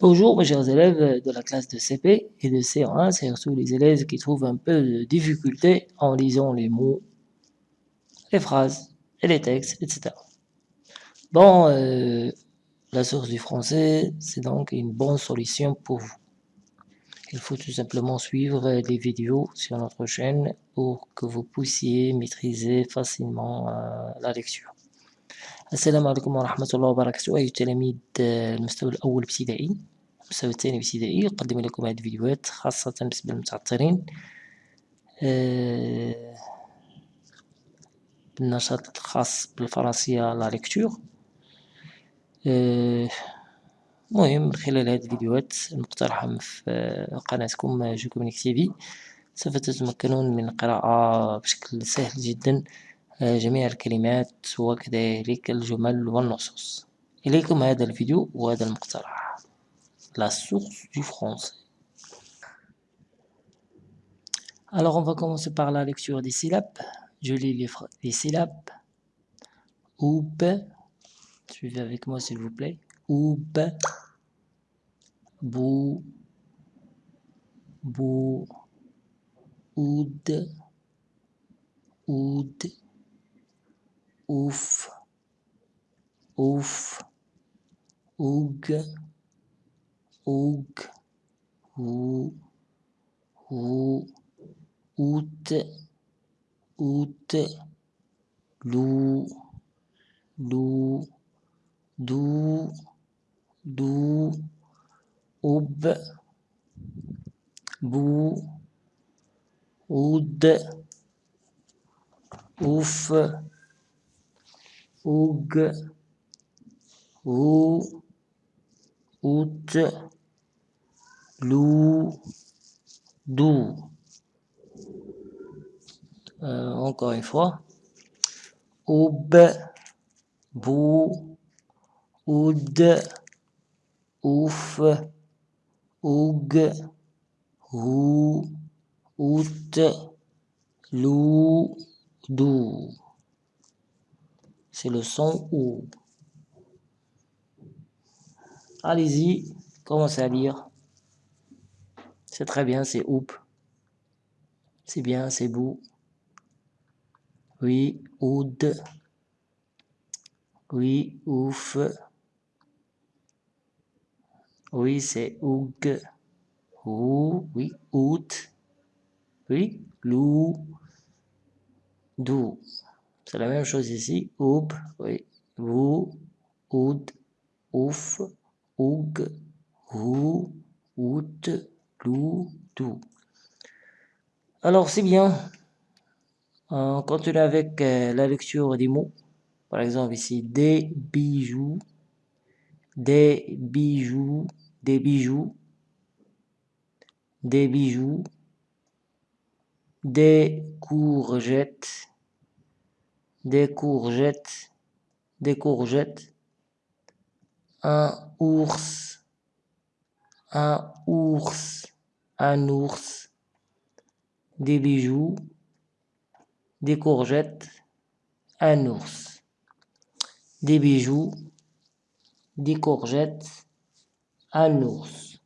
Bonjour mes chers élèves de la classe de CP et de C1, surtout les élèves qui trouvent un peu de difficulté en lisant les mots, les phrases et les textes, etc. Bon, euh, la source du français, c'est donc une bonne solution pour vous. Il faut tout simplement suivre les vidéos sur notre chaîne pour que vous puissiez maîtriser facilement euh, la lecture. السلام عليكم ورحمة الله وبركاته. أيها التلاميذ المستوى الأول ابتدائي المستوى الثاني ابتدائي أقدم لكم هذه الفيديوهات خاصة بالنسبة للمتعثرين بالنشاط الخاص بالفرنسية لا ليكتور. المهم من خلال هذه الفيديوهات المقترحة في قناتكم جو كومينيك تي سوف تتمكنون من القراءة بشكل سهل جدا. جميع الكلمات وكذلك الجمل والنصوص إليكم هذا الفيديو وهذا المقترح La source du français Alors on va commencer par la lecture des syllabes. Je lis les, les syllabes. Oub. Suivez avec moi s'il vous plaît. Oub. Bou. Bou. Oud. Oud ouf, ouf, oug, oug, ou, ou, out, out, lou, lou, dou, dou, oub, bou, oud, ouf, oug, ou, out, lou, dou. Euh, encore une fois. Oub, bou, oud, ouf, oug, ou, out, lou, dou c'est le son ou. Allez-y, commencez à lire. C'est très bien, c'est oup. C'est bien, c'est beau. Oui, oud. Oui, ouf. Oui, c'est oug. Ou, oui, out. Oui, lou. Dou. C'est la même chose ici. Oub, oui. Vous, oud, ouf, oug, ou, out, lou, dou. Alors, c'est bien. On continue avec euh, la lecture des mots. Par exemple, ici, des bijoux, des bijoux, des bijoux, des bijoux, des courgettes, des courgettes, des courgettes, un ours, un ours, un ours, des bijoux, des courgettes, un ours, des bijoux, des courgettes, un ours,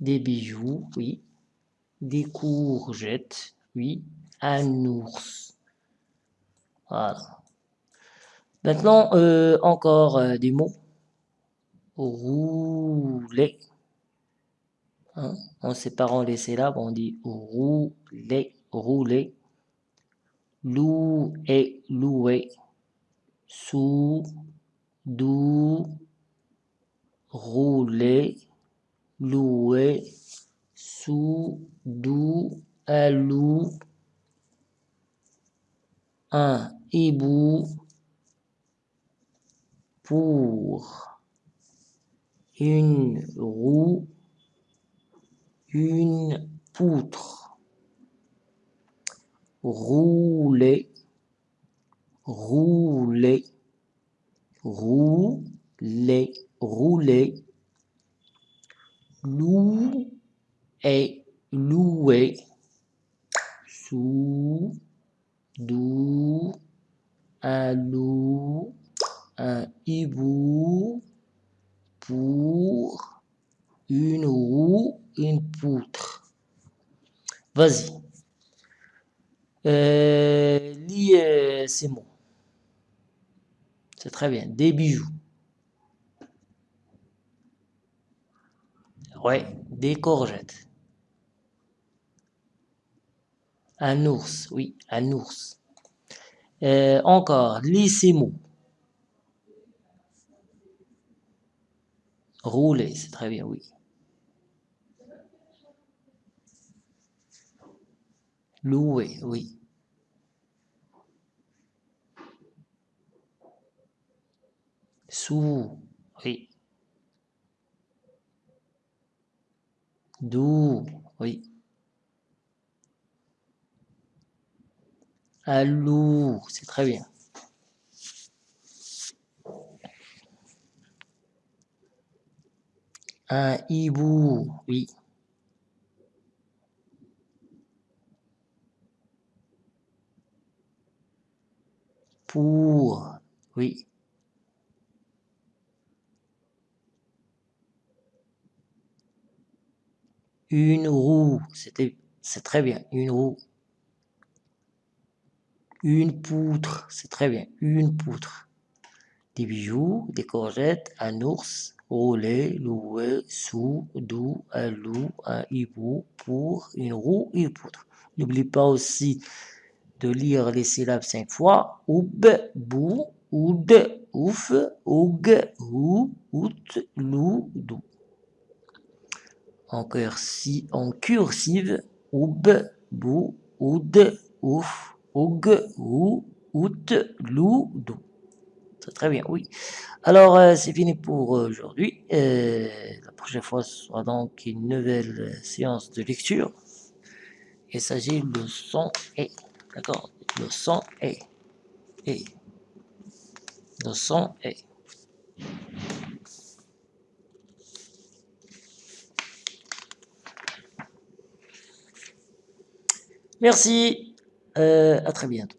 des bijoux, oui, des courgettes, oui, un ours. Voilà. Maintenant, euh, encore euh, des mots. Rouler. Hein, en séparant les syllabes, on dit rouler, rouler. Louer, louer. Sous, dou, rouler, louer, sous, dou, un loup, un hibou, pour une roue, une poutre, rouler, rouler, rouler, rouler, loup et louer, sous, dou, un loup, un hibou pour une roue, une poutre. Vas-y. Euh, lis euh, ces mots. C'est très bien. Des bijoux. Ouais, des courgettes. Un ours, oui, un ours. Euh, encore, lis ces mots. Rouler, c'est très bien, oui. Louer, oui. Sous, oui. D'où, oui. Loup, c'est très bien. Un hibou, oui. Pour, oui. Une roue, c'était, c'est très bien, une roue. Une poutre, c'est très bien, une poutre. Des bijoux, des courgettes, un ours, rouler, louer, sous, doux, un loup, un hibou, pour, une roue, une poutre. N'oublie pas aussi de lire les syllabes cinq fois. Oub, bou, oud, ouf, oug, ou, out, lou, dou en, cursi, en cursive, oub, bou, oud, ouf, oug, ou, out, lou. C'est très bien, oui. Alors, euh, c'est fini pour aujourd'hui. Euh, la prochaine fois, sera donc une nouvelle séance de lecture. Il s'agit de son et. D'accord Le son et. Et. Le son et. Merci, à très bientôt.